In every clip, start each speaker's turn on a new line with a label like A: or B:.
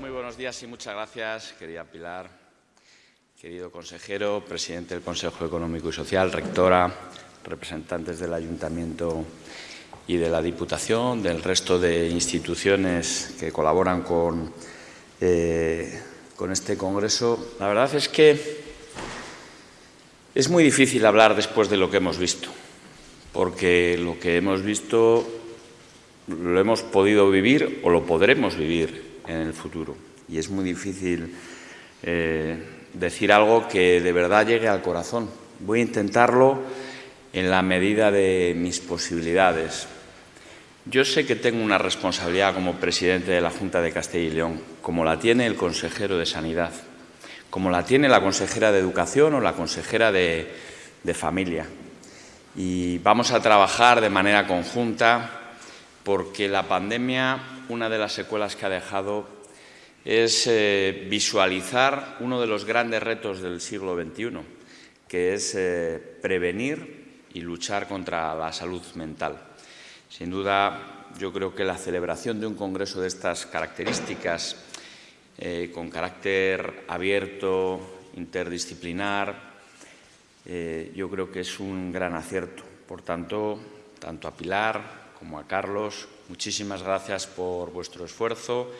A: Muy buenos días y muchas gracias, querida Pilar, querido consejero, presidente del Consejo Económico y Social, rectora, representantes del Ayuntamiento y de la Diputación, del resto de instituciones que colaboran con, eh, con este Congreso. La verdad es que es muy difícil hablar después de lo que hemos visto, porque lo que hemos visto lo hemos podido vivir o lo podremos vivir en el futuro. Y es muy difícil eh, decir algo que de verdad llegue al corazón. Voy a intentarlo en la medida de mis posibilidades. Yo sé que tengo una responsabilidad como presidente de la Junta de Castilla y León, como la tiene el consejero de Sanidad, como la tiene la consejera de Educación o la consejera de, de Familia. Y vamos a trabajar de manera conjunta porque la pandemia, una de las secuelas que ha dejado es eh, visualizar uno de los grandes retos del siglo XXI, que es eh, prevenir y luchar contra la salud mental. Sin duda, yo creo que la celebración de un congreso de estas características, eh, con carácter abierto, interdisciplinar, yo creo que es un gran acierto. Por tanto, tanto a Pilar como a Carlos, muchísimas gracias por vuestro esfuerzo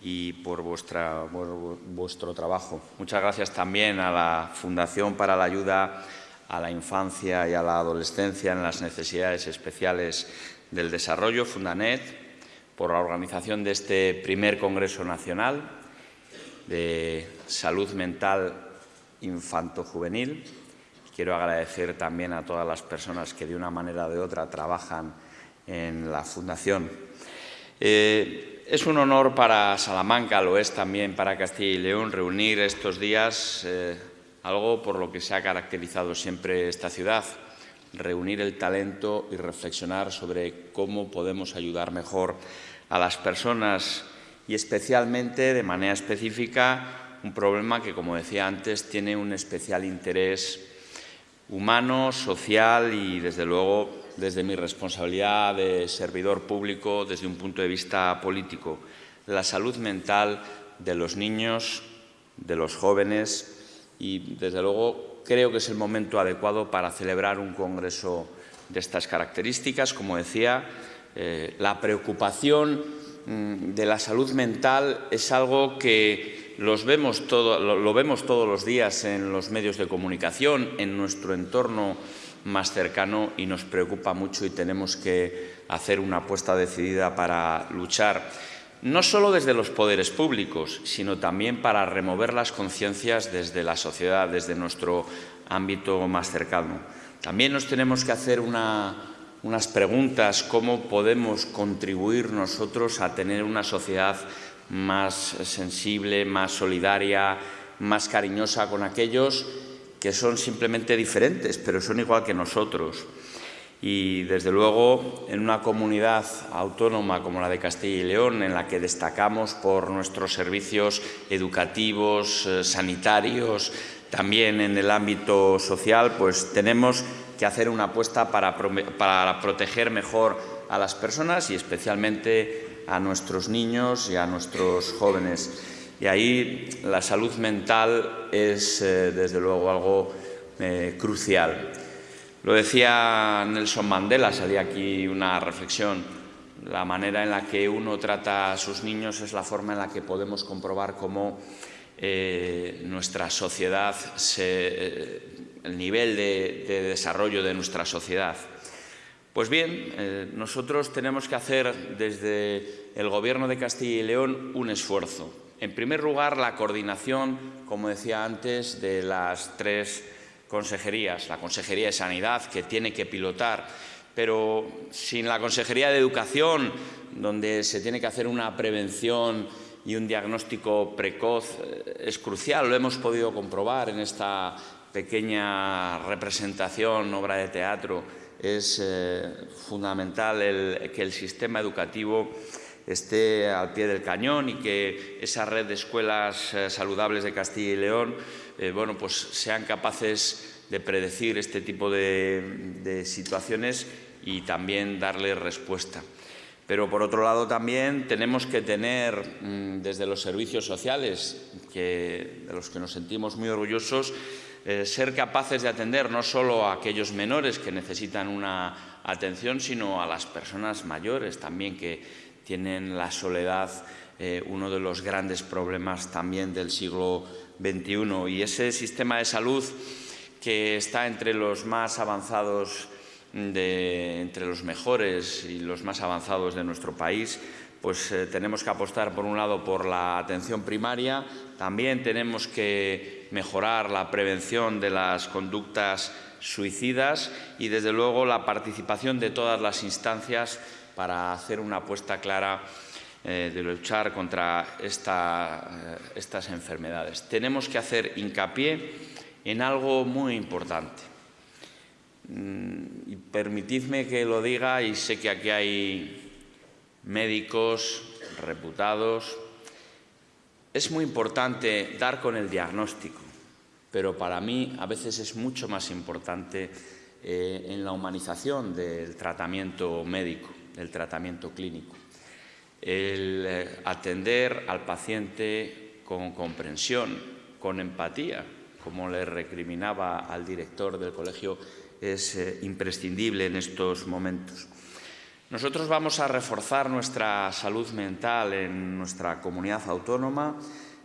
A: y por, vuestra, vuestro trabajo. Muchas gracias también a la Fundación para la Ayuda a la Infancia y a la Adolescencia en las Necesidades Especiales del Desarrollo, Fundanet, por la organización de este primer Congreso Nacional de Salud Mental Infanto-Juvenil. Quiero agradecer también a todas las personas que de una manera o de otra trabajan en la Fundación. Eh, es un honor para Salamanca, lo es también para Castilla y León, reunir estos días eh, algo por lo que se ha caracterizado siempre esta ciudad, reunir el talento y reflexionar sobre cómo podemos ayudar mejor a las personas y especialmente, de manera específica, un problema que, como decía antes, tiene un especial interés humano, social y, desde luego, desde mi responsabilidad de servidor público, desde un punto de vista político, la salud mental de los niños, de los jóvenes y, desde luego, creo que es el momento adecuado para celebrar un congreso de estas características. Como decía, eh, la preocupación mm, de la salud mental es algo que los vemos todo, lo vemos todos los días en los medios de comunicación, en nuestro entorno más cercano y nos preocupa mucho y tenemos que hacer una apuesta decidida para luchar, no solo desde los poderes públicos, sino también para remover las conciencias desde la sociedad, desde nuestro ámbito más cercano. También nos tenemos que hacer unas preguntas, cómo podemos contribuir nosotros a tener una sociedad más sensible, más solidaria, más cariñosa con aquellos que son simplemente diferentes, pero son igual que nosotros. Y, desde luego, en una comunidad autónoma como la de Castilla y León, en la que destacamos por nuestros servicios educativos, eh, sanitarios, también en el ámbito social, pues tenemos que hacer una apuesta para, para proteger mejor a las personas y especialmente a nuestros niños y a nuestros jóvenes. Y ahí la salud mental es, eh, desde luego, algo eh, crucial. Lo decía Nelson Mandela, salía aquí una reflexión. La manera en la que uno trata a sus niños es la forma en la que podemos comprobar cómo eh, nuestra sociedad, el nivel de, desarrollo de nuestra sociedad. Pues bien, nosotros tenemos que hacer desde el Gobierno de Castilla y León un esfuerzo en primer lugar, la coordinación, como decía antes, de las tres consejerías. La Consejería de Sanidad, que tiene que pilotar, pero sin la Consejería de Educación, donde se tiene que hacer una prevención y un diagnóstico precoz, eh, es crucial. Lo hemos podido comprobar en esta pequeña representación, obra de teatro. Es eh, fundamental que el sistema educativo esté al pie del cañón y que esa red de escuelas eh, saludables de Castilla y León eh, bueno, pues sean capaces de predecir este tipo de, situaciones y también darle respuesta. Pero, por otro lado, también tenemos que tener, mm, desde los servicios sociales, que, de los que nos sentimos muy orgullosos, eh, ser capaces de atender no solo a aquellos menores que necesitan una atención, sino a las personas mayores también que tienen la soledad, eh, uno de los grandes problemas también del siglo XXI. Y ese sistema de salud que está entre los más avanzados de, entre los mejores y los más avanzados de nuestro país, pues eh, tenemos que apostar, por un lado, por la atención primaria, también tenemos que mejorar la prevención de las conductas suicidas y, desde luego, la participación de todas las instancias para hacer una apuesta clara eh, de luchar contra eh, estas enfermedades. Tenemos que hacer hincapié en algo muy importante. Mm, permitidme que lo diga, y sé que aquí hay médicos reputados. Es muy importante dar con el diagnóstico, pero para mí a veces es mucho más importante eh, en la humanización del tratamiento médico, del tratamiento clínico. El eh, atender al paciente con comprensión, con empatía, como le recriminaba al director del colegio es eh, imprescindible en estos momentos. Nosotros vamos a reforzar nuestra salud mental en nuestra comunidad autónoma.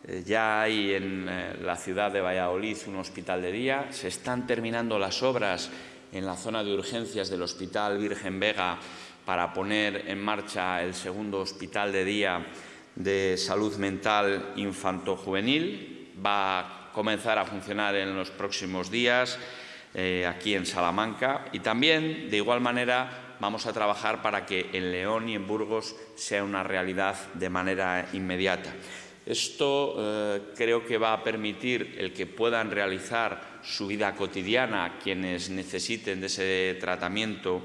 A: Eh, ya hay en la ciudad de Valladolid un hospital de día. Se están terminando las obras en la zona de urgencias del Hospital Virgen Vega para poner en marcha el segundo hospital de día de salud mental infanto-juvenil. Va a comenzar a funcionar en los próximos días. Eh, aquí en Salamanca y también, de igual manera, vamos a trabajar para que en León y en Burgos sea una realidad de manera inmediata. Esto eh, creo que va a permitir el que puedan realizar su vida cotidiana quienes necesiten de ese tratamiento,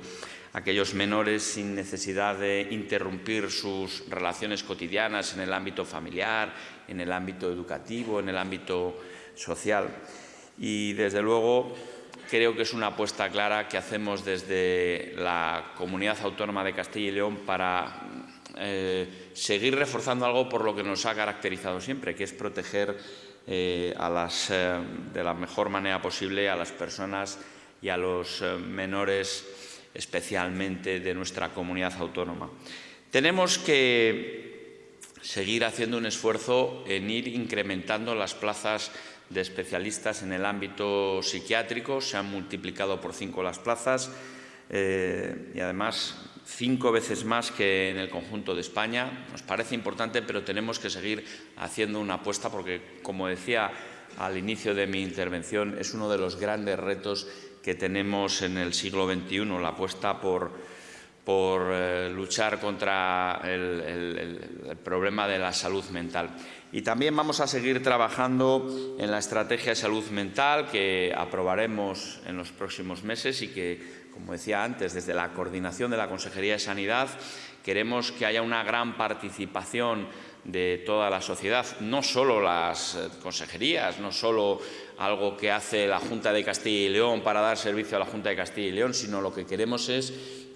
A: aquellos menores sin necesidad de interrumpir sus relaciones cotidianas en el ámbito familiar, en el ámbito educativo, en el ámbito social. Y, desde luego, creo que es una apuesta clara que hacemos desde la Comunidad Autónoma de Castilla y León para eh, seguir reforzando algo por lo que nos ha caracterizado siempre, que es proteger eh, eh, de la mejor manera posible a las personas y a los menores, especialmente de nuestra comunidad autónoma. Tenemos que seguir haciendo un esfuerzo en ir incrementando las plazas de especialistas en el ámbito psiquiátrico, se han multiplicado por cinco las plazas eh, y además cinco veces más que en el conjunto de España. Nos parece importante, pero tenemos que seguir haciendo una apuesta porque, como decía al inicio de mi intervención, es uno de los grandes retos que tenemos en el siglo XXI, la apuesta por, por eh, luchar contra el problema de la salud mental. Y también vamos a seguir trabajando en la estrategia de salud mental que aprobaremos en los próximos meses y que, como decía antes, desde la coordinación de la Consejería de Sanidad queremos que haya una gran participación de toda la sociedad, no solo las eh, consejerías, no solo algo que hace la Junta de Castilla y León para dar servicio a la Junta de Castilla y León, sino lo que queremos es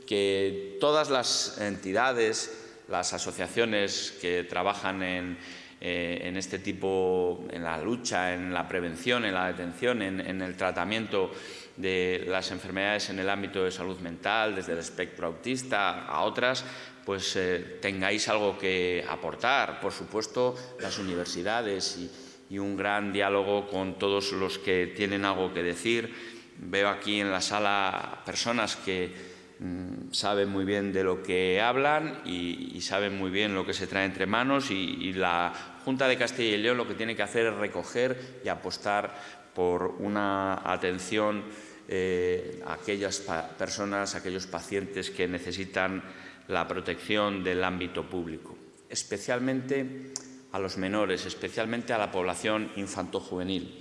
A: que todas las entidades, las asociaciones que trabajan en, eh, en este tipo, en la lucha, en la prevención, en la detención, en, el tratamiento de las enfermedades en el ámbito de salud mental, desde el espectro autista a otras, pues eh, tengáis algo que aportar. Por supuesto, las universidades y, un gran diálogo con todos los que tienen algo que decir. Veo aquí en la sala personas que mm, saben muy bien de lo que hablan y, saben muy bien lo que se trae entre manos y la Junta de Castilla y León lo que tiene que hacer es recoger y apostar por una atención eh, a aquellas personas, a aquellos pacientes que necesitan la protección del ámbito público, especialmente a los menores, especialmente a la población infanto-juvenil.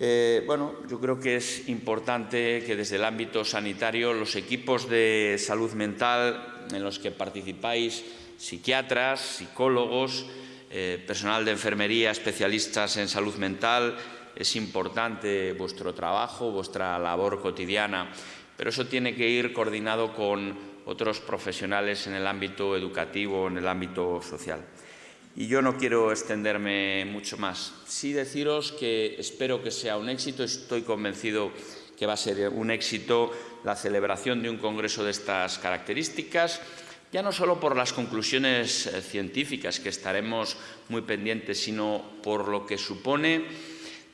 A: Eh, bueno, yo creo que es importante que desde el ámbito sanitario los equipos de salud mental en los que participáis, psiquiatras, psicólogos, eh, personal de enfermería, especialistas en salud mental, es importante vuestro trabajo, vuestra labor cotidiana, pero eso tiene que ir coordinado con otros profesionales en el ámbito educativo, en el ámbito social. Y yo no quiero extenderme mucho más. Sí deciros que espero que sea un éxito, estoy convencido que va a ser un éxito la celebración de un congreso de estas características, ya no solo por las conclusiones eh, científicas, que estaremos muy pendientes, sino por lo que supone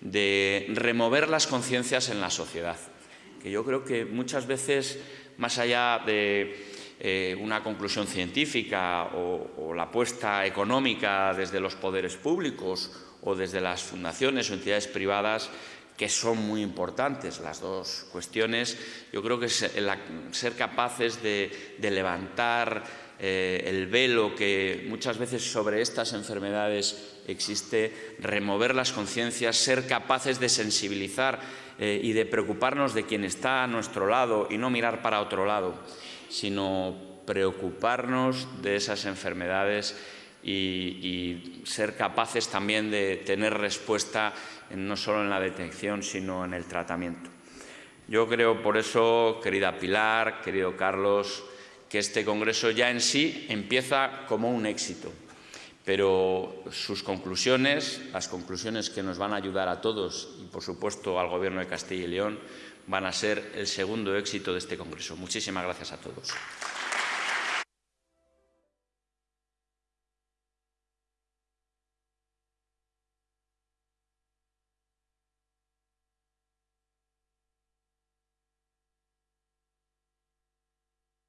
A: de remover las conciencias en la sociedad. Que yo creo que muchas veces, más allá de eh, una conclusión científica o, la apuesta económica desde los poderes públicos o desde las fundaciones o entidades privadas, que son muy importantes las dos cuestiones. Yo creo que ser capaces de, levantar eh, el velo que muchas veces sobre estas enfermedades existe, remover las conciencias, ser capaces de sensibilizar eh, y de preocuparnos de quien está a nuestro lado y no mirar para otro lado sino preocuparnos de esas enfermedades y, ser capaces también de tener respuesta no solo en la detección, sino en el tratamiento. Yo creo por eso, querida Pilar, querido Carlos, que este Congreso ya en sí empieza como un éxito, pero sus conclusiones, las conclusiones que nos van a ayudar a todos y, por supuesto, al Gobierno de Castilla y León, van a ser el segundo éxito de este Congreso. Muchísimas gracias a todos.